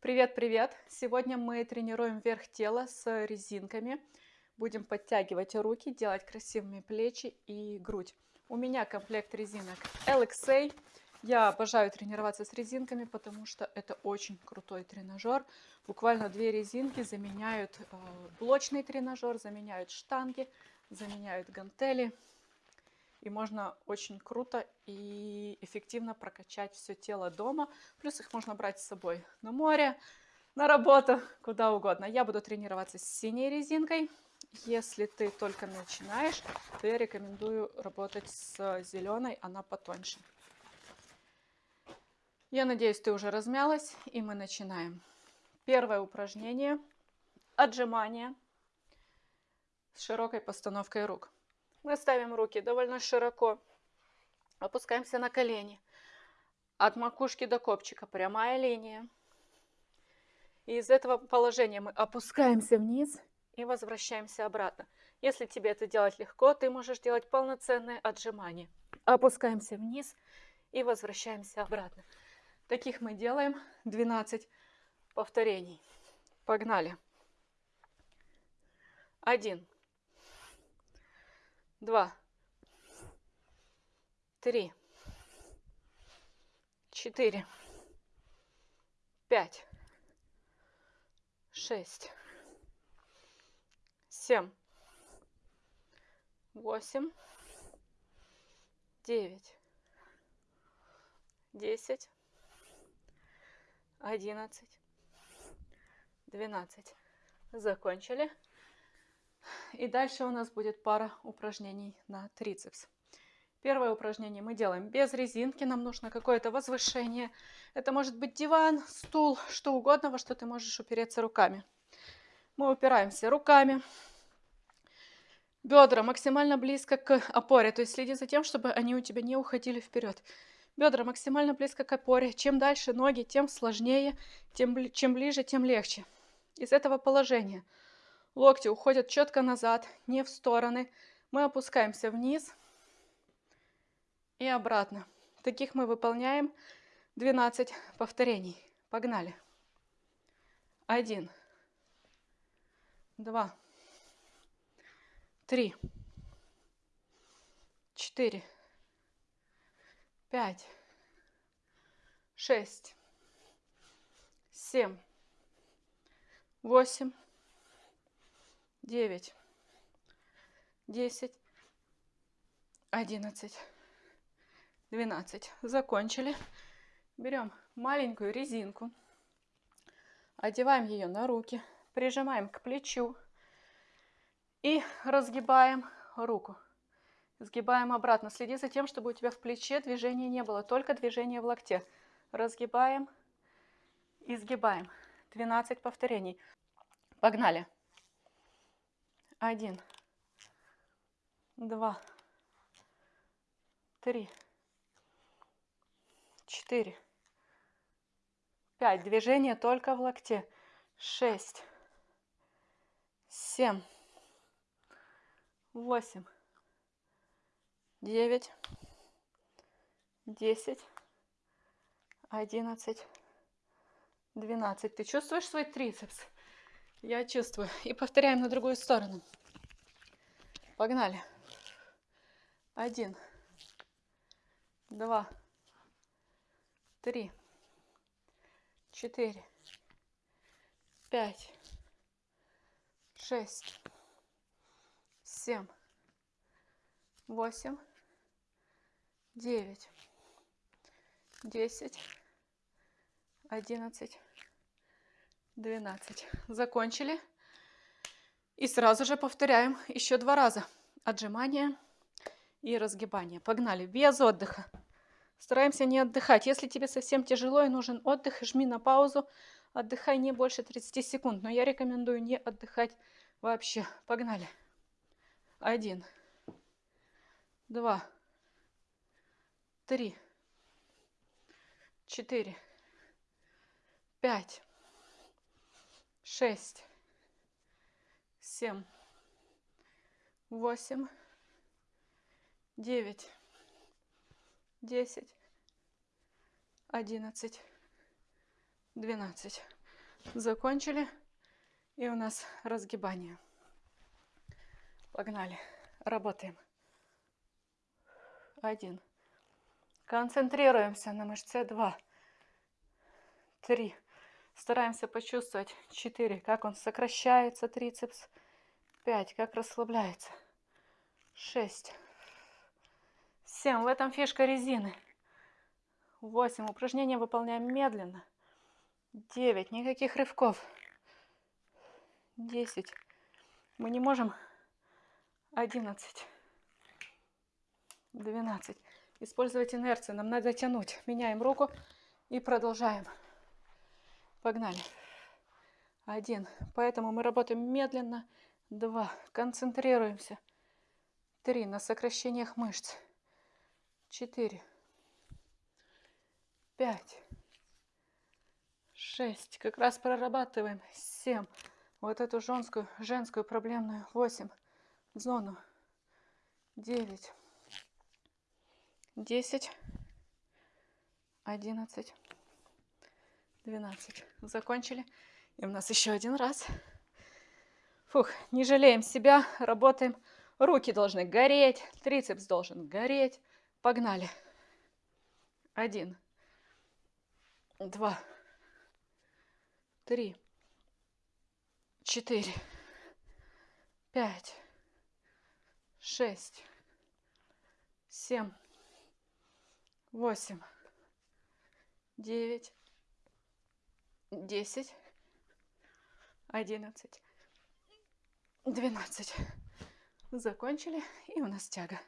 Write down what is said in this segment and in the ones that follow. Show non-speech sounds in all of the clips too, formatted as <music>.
Привет-привет! Сегодня мы тренируем верх тела с резинками. Будем подтягивать руки, делать красивыми плечи и грудь. У меня комплект резинок LXA. Я обожаю тренироваться с резинками, потому что это очень крутой тренажер. Буквально две резинки заменяют э, блочный тренажер, заменяют штанги, заменяют гантели. И можно очень круто и эффективно прокачать все тело дома. Плюс их можно брать с собой на море, на работу, куда угодно. Я буду тренироваться с синей резинкой. Если ты только начинаешь, то я рекомендую работать с зеленой, она потоньше. Я надеюсь, ты уже размялась, и мы начинаем. Первое упражнение – отжимание с широкой постановкой рук. Мы ставим руки довольно широко, опускаемся на колени. От макушки до копчика прямая линия. И из этого положения мы опускаемся вниз и возвращаемся обратно. Если тебе это делать легко, ты можешь делать полноценное отжимание. Опускаемся вниз и возвращаемся обратно. Таких мы делаем 12 повторений. Погнали. Один два, три, четыре, пять, шесть, семь, восемь, девять, десять, одиннадцать, двенадцать. Закончили. И дальше у нас будет пара упражнений на трицепс. Первое упражнение мы делаем без резинки, нам нужно какое-то возвышение. Это может быть диван, стул, что угодно, во что ты можешь упереться руками. Мы упираемся руками, бедра максимально близко к опоре, то есть следи за тем, чтобы они у тебя не уходили вперед. Бедра максимально близко к опоре. Чем дальше ноги, тем сложнее, тем, чем ближе, тем легче. Из этого положения – Локти уходят четко назад, не в стороны. Мы опускаемся вниз и обратно. Таких мы выполняем. 12 повторений. Погнали. Один, два, три, четыре, пять, шесть, семь, восемь, девять, десять, одиннадцать, двенадцать. Закончили. Берем маленькую резинку, одеваем ее на руки, прижимаем к плечу и разгибаем руку. Сгибаем обратно. Следи за тем, чтобы у тебя в плече движения не было, только движение в локте. Разгибаем и сгибаем. 12 повторений. Погнали. Один, два, три, четыре, пять. Движение только в локте. Шесть, семь, восемь, девять, десять, одиннадцать, двенадцать. Ты чувствуешь свой трицепс? Я чувствую. И повторяем на другую сторону. Погнали. Один, два, три, четыре, пять, шесть, семь, восемь, девять, десять, одиннадцать, 12. Закончили. И сразу же повторяем еще два раза. Отжимание и разгибание. Погнали. Без отдыха. Стараемся не отдыхать. Если тебе совсем тяжело и нужен отдых, жми на паузу. Отдыхай не больше 30 секунд. Но я рекомендую не отдыхать вообще. Погнали. Один. Два. Три. Четыре. Пять шесть, семь, восемь, девять, десять, одиннадцать, двенадцать. Закончили. И у нас разгибание. Погнали. Работаем. Один. Концентрируемся на мышце. Два. Три. Стараемся почувствовать. Четыре. Как он сокращается, трицепс. Пять. Как расслабляется. Шесть. Семь. В этом фишка резины. Восемь. Упражнение выполняем медленно. Девять. Никаких рывков. Десять. Мы не можем. Одиннадцать. Двенадцать. Использовать инерцию. Нам надо тянуть. Меняем руку и продолжаем. Погнали. Один. Поэтому мы работаем медленно. Два. Концентрируемся. Три. На сокращениях мышц. Четыре. Пять. Шесть. Как раз прорабатываем. Семь. Вот эту женскую, женскую проблемную. Восемь. Зону. Девять. Десять. Одиннадцать. 12. Закончили. И у нас еще один раз. Фух, не жалеем себя, работаем. Руки должны гореть, трицепс должен гореть. Погнали. Один, два, три, четыре, пять, шесть, семь, восемь, девять, десять, одиннадцать, двенадцать. Закончили, и у нас тяга.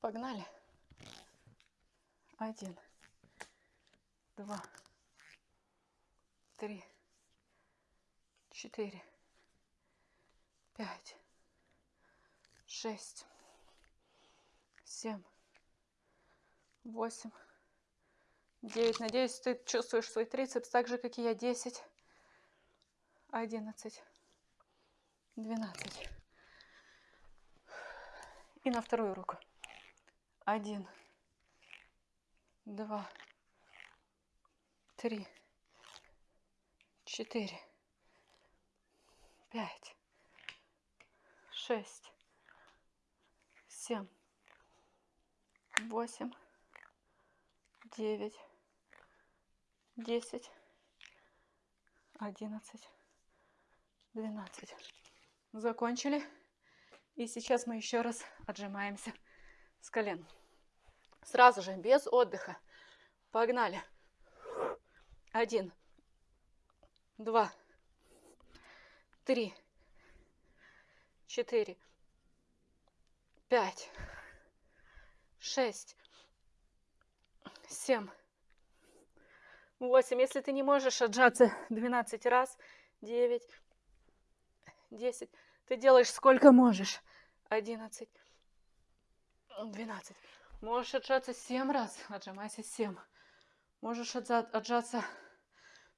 Погнали. Один, два, три, четыре, пять, шесть, семь, восемь, девять. Надеюсь, ты чувствуешь свой трицепс так же, как и я. Десять, одиннадцать, двенадцать. И на вторую руку. Один, два, три, четыре, пять, шесть, семь, восемь, девять, десять, одиннадцать, двенадцать. Закончили. И сейчас мы еще раз отжимаемся с колен. Сразу же, без отдыха. Погнали. Один, два, три, четыре, пять, шесть, семь, восемь. Если ты не можешь отжаться 12 раз, 9, 10, ты делаешь сколько можешь. 11, 12. Можешь отжаться 7 раз, отжимайся 7. Можешь отжаться,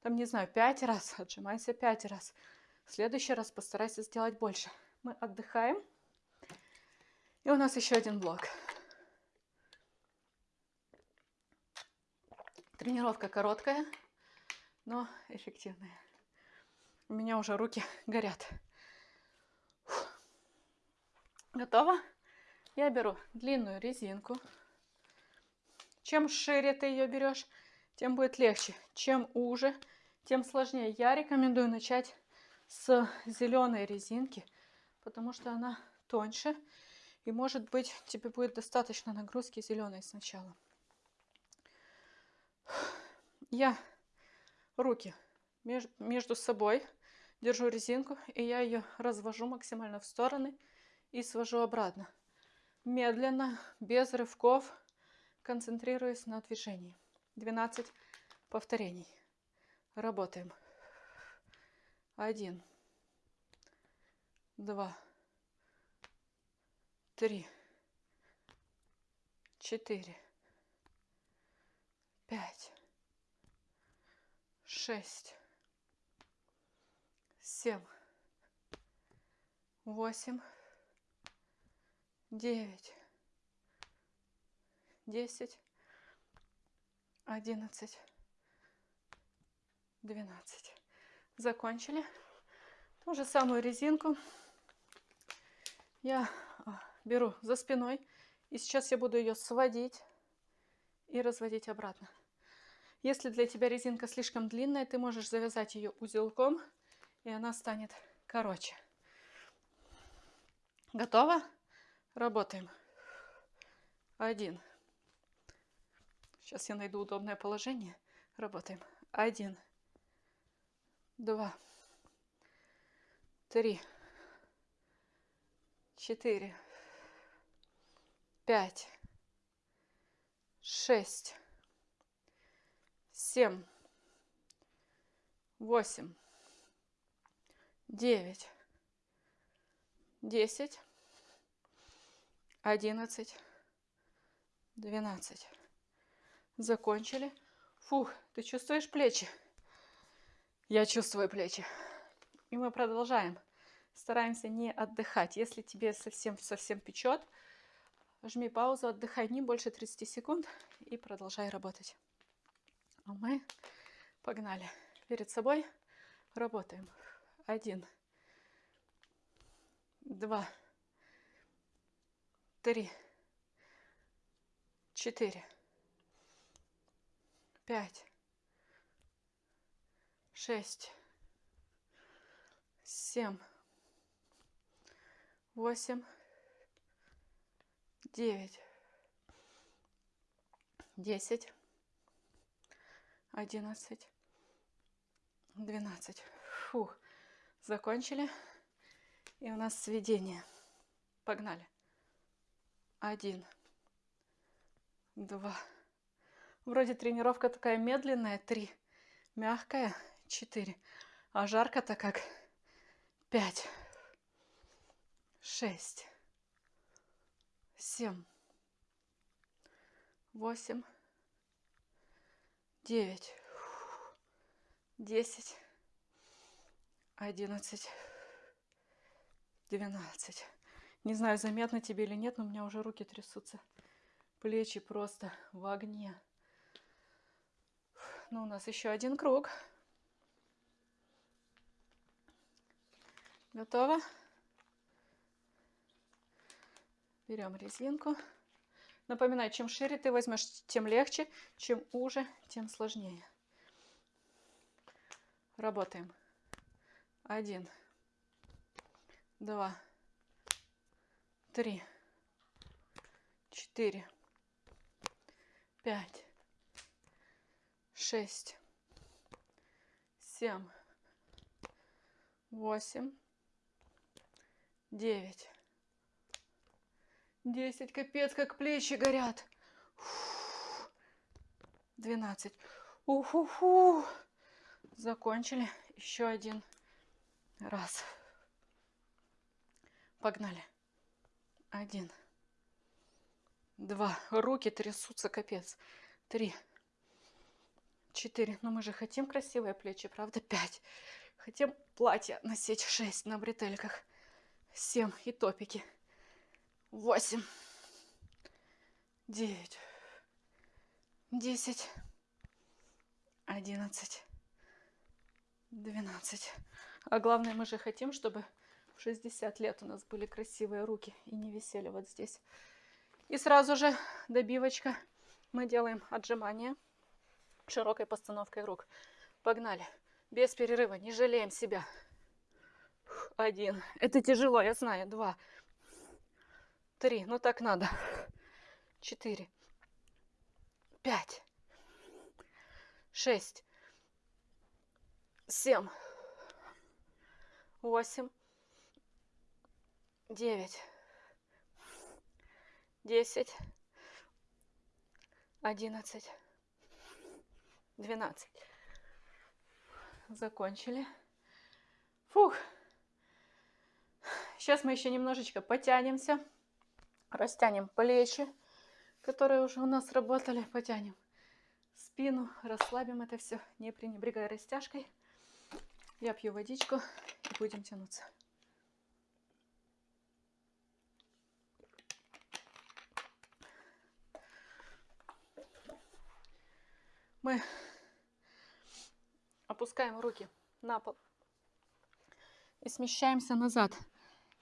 там, не знаю, 5 раз, отжимайся 5 раз. В следующий раз постарайся сделать больше. Мы отдыхаем. И у нас еще один блок. Тренировка короткая, но эффективная. У меня уже руки <laughs> горят. Фух. Готово? Я беру длинную резинку. Чем шире ты ее берешь, тем будет легче. Чем уже, тем сложнее. Я рекомендую начать с зеленой резинки, потому что она тоньше. И может быть тебе будет достаточно нагрузки зеленой сначала. Я руки между собой держу резинку, и я ее развожу максимально в стороны и свожу обратно медленно, без рывков, концентрируясь на движении. 12 повторений. Работаем. Один, два, три, четыре, пять, шесть, семь, восемь, девять, десять, 11, 12. Закончили. Ту же самую резинку я а, беру за спиной. И сейчас я буду ее сводить и разводить обратно. Если для тебя резинка слишком длинная, ты можешь завязать ее узелком, и она станет короче. Готово? Работаем. Один. Сейчас я найду удобное положение. Работаем. Один. Два. Три. Четыре. Пять. Шесть. Семь. Восемь. Девять. Десять. Одиннадцать. Двенадцать. Закончили. Фух, ты чувствуешь плечи? Я чувствую плечи. И мы продолжаем. Стараемся не отдыхать. Если тебе совсем-совсем печет, жми паузу, отдыхай не больше 30 секунд и продолжай работать. А мы погнали. Перед собой работаем. Один, два, три, четыре, пять, шесть, семь, восемь, девять, десять, одиннадцать, двенадцать. Фух, закончили. И у нас сведение. Погнали. Один, два. Вроде тренировка такая медленная. Три. Мягкая. Четыре. А жарко-то как. Пять. Шесть. Семь. Восемь. Девять. Десять. Одиннадцать. Двенадцать. Не знаю, заметно тебе или нет, но у меня уже руки трясутся. Плечи просто в огне. Ну, у нас еще один круг. Готово? Берем резинку. Напоминаю, чем шире ты возьмешь, тем легче. Чем уже, тем сложнее. Работаем. Один. Два три, четыре, пять, шесть, семь, восемь, девять, десять. Капец, как плечи горят. Двенадцать. Уфу-фу. Закончили. Еще один раз. Погнали. Один. Два. Руки трясутся, капец. Три. Четыре. Но мы же хотим красивые плечи, правда? Пять. Хотим платье носить. Шесть на бретельках. Семь. И топики. Восемь. Девять. Десять. Одиннадцать. Двенадцать. А главное, мы же хотим, чтобы 60 лет у нас были красивые руки и не висели вот здесь. И сразу же добивочка. Мы делаем отжимания широкой постановкой рук. Погнали. Без перерыва. Не жалеем себя. Один. Это тяжело, я знаю. Два. Три. Ну так надо. <laughs> Четыре. Пять. Шесть. Семь. Восемь девять, десять, одиннадцать, двенадцать. Закончили. Фух. Сейчас мы еще немножечко потянемся. Растянем плечи, которые уже у нас работали. Потянем спину, расслабим это все, не пренебрегая растяжкой. Я пью водичку и будем тянуться. Мы опускаем руки на пол и смещаемся назад.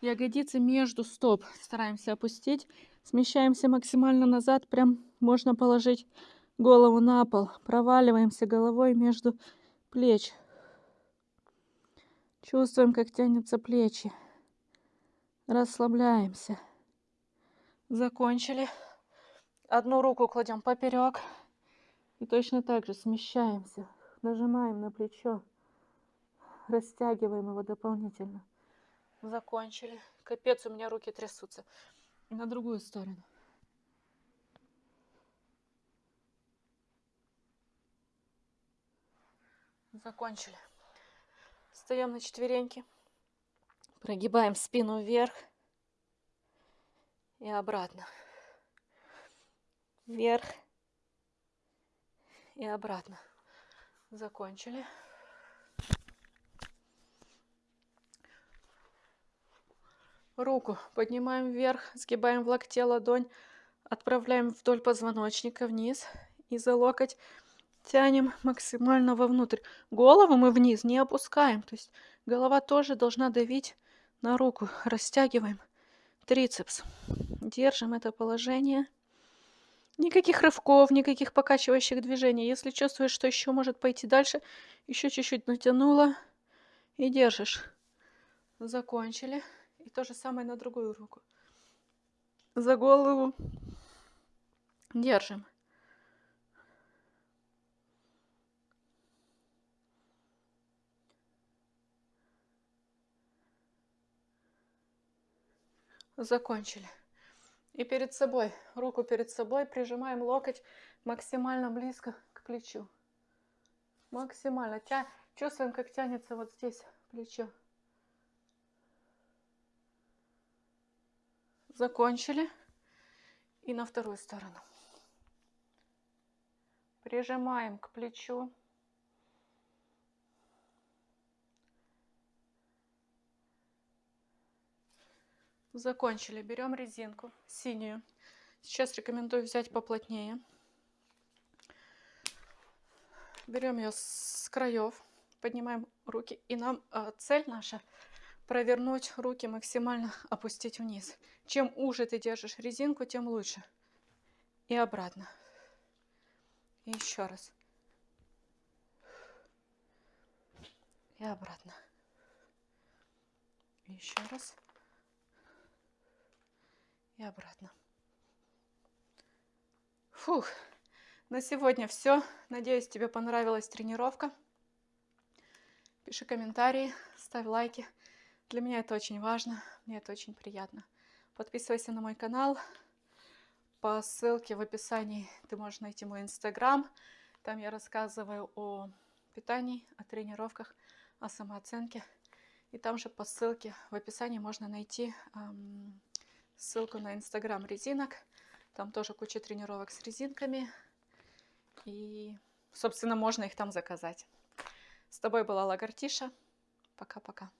Ягодицы между стоп стараемся опустить. Смещаемся максимально назад. Прям можно положить голову на пол. Проваливаемся головой между плеч. Чувствуем, как тянутся плечи. Расслабляемся. Закончили. Одну руку кладем поперек. И точно так же смещаемся. Нажимаем на плечо. Растягиваем его дополнительно. Закончили. Капец, у меня руки трясутся. И на другую сторону. Закончили. Встаем на четвереньки. Прогибаем спину вверх и обратно. Вверх и обратно. Закончили. Руку поднимаем вверх, сгибаем в локте ладонь, отправляем вдоль позвоночника вниз и за локоть тянем максимально вовнутрь. Голову мы вниз не опускаем, то есть голова тоже должна давить на руку. Растягиваем трицепс. Держим это положение. Никаких рывков, никаких покачивающих движений. Если чувствуешь, что еще может пойти дальше, еще чуть-чуть натянула и держишь. Закончили. И то же самое на другую руку. За голову держим. Закончили. И перед собой, руку перед собой, прижимаем локоть максимально близко к плечу. Максимально. Тя... Чувствуем, как тянется вот здесь плечо. Закончили. И на вторую сторону. Прижимаем к плечу. Закончили. Берем резинку синюю. Сейчас рекомендую взять поплотнее. Берем ее с краев, поднимаем руки. И нам э, цель наша провернуть руки максимально, <laughs> опустить вниз. Чем уже ты держишь резинку, тем лучше. И обратно. И еще раз. И обратно. И еще раз и обратно. Фух, на сегодня все. Надеюсь, тебе понравилась тренировка. Пиши комментарии, ставь лайки. Для меня это очень важно, мне это очень приятно. Подписывайся на мой канал. По ссылке в описании ты можешь найти мой инстаграм. Там я рассказываю о питании, о тренировках, о самооценке. И там же по ссылке в описании можно найти эм, ссылку на инстаграм резинок. Там тоже куча тренировок с резинками. И, собственно, можно их там заказать. С тобой была Лагартиша. Пока-пока.